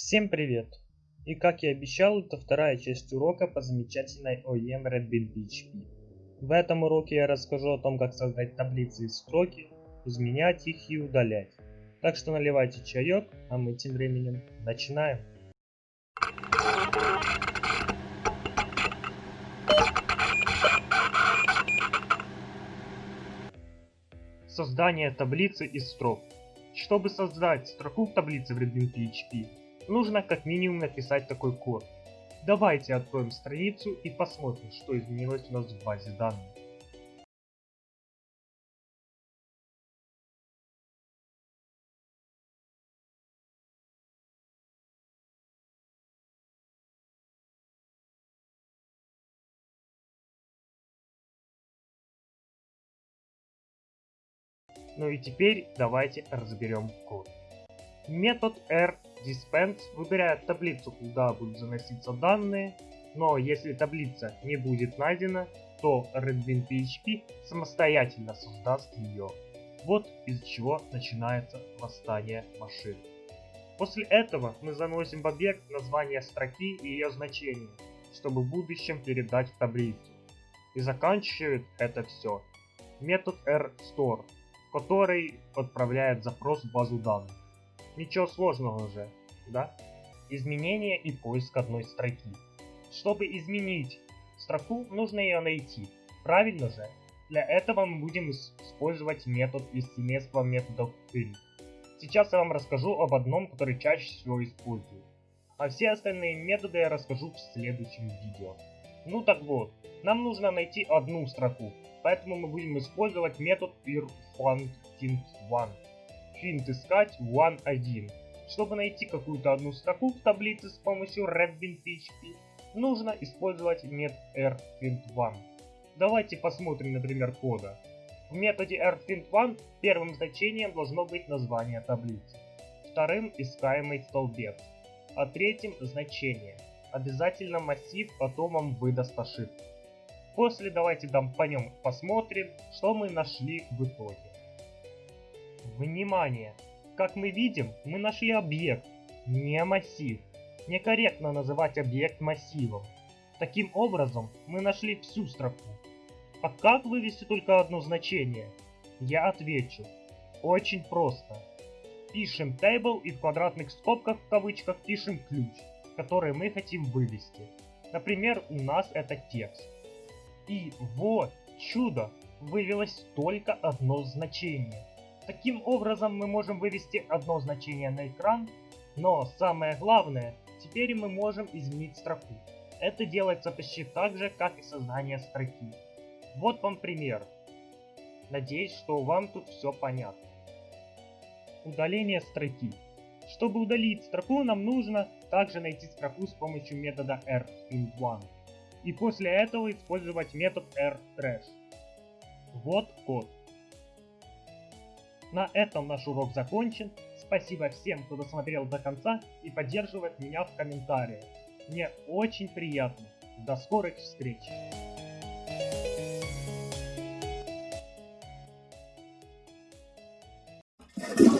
Всем привет! И как и обещал, это вторая часть урока по замечательной OEM Red Bean PHP. В этом уроке я расскажу о том, как создать таблицы из строки, изменять их и удалять. Так что наливайте чаек, а мы тем временем начинаем. Создание таблицы из строк. Чтобы создать строку в таблице в Redbean PHP, нужно как минимум написать такой код. Давайте откроем страницу и посмотрим, что изменилось у нас в базе данных. Ну и теперь давайте разберем код. Метод rDispense выбирает таблицу, куда будут заноситься данные, но если таблица не будет найдена, то Redbean PHP самостоятельно создаст ее. Вот из чего начинается восстание машин. После этого мы заносим в объект название строки и ее значение, чтобы в будущем передать в таблицу. И заканчивает это все метод rStore, который отправляет запрос в базу данных. Ничего сложного уже, да? Изменение и поиск одной строки. Чтобы изменить строку, нужно ее найти. Правильно же? Для этого мы будем использовать метод из семейства методов print. Сейчас я вам расскажу об одном, который чаще всего использую. А все остальные методы я расскажу в следующем видео. Ну так вот, нам нужно найти одну строку, поэтому мы будем использовать метод PeerFundTint1 финт искать one1. Чтобы найти какую-то одну строку в таблице с помощью redbean PHP, нужно использовать метод rFint1. Давайте посмотрим на пример кода. В методе rFint1 первым значением должно быть название таблицы, вторым искаемый столбец, а третьим значение. Обязательно массив потом вам выдаст ошибку. После давайте там по нем посмотрим, что мы нашли в итоге. Внимание! Как мы видим, мы нашли объект, не массив. Некорректно называть объект массивом. Таким образом, мы нашли всю строку. А как вывести только одно значение? Я отвечу. Очень просто. Пишем table и в квадратных скобках в кавычках пишем ключ, который мы хотим вывести. Например, у нас это текст. И вот, чудо, вывелось только одно значение. Таким образом мы можем вывести одно значение на экран, но самое главное, теперь мы можем изменить строку. Это делается почти так же, как и создание строки. Вот вам пример. Надеюсь, что вам тут все понятно. Удаление строки. Чтобы удалить строку, нам нужно также найти строку с помощью метода rFint1. И после этого использовать метод rTrash. Вот код. На этом наш урок закончен. Спасибо всем, кто досмотрел до конца и поддерживает меня в комментариях. Мне очень приятно. До скорых встреч! you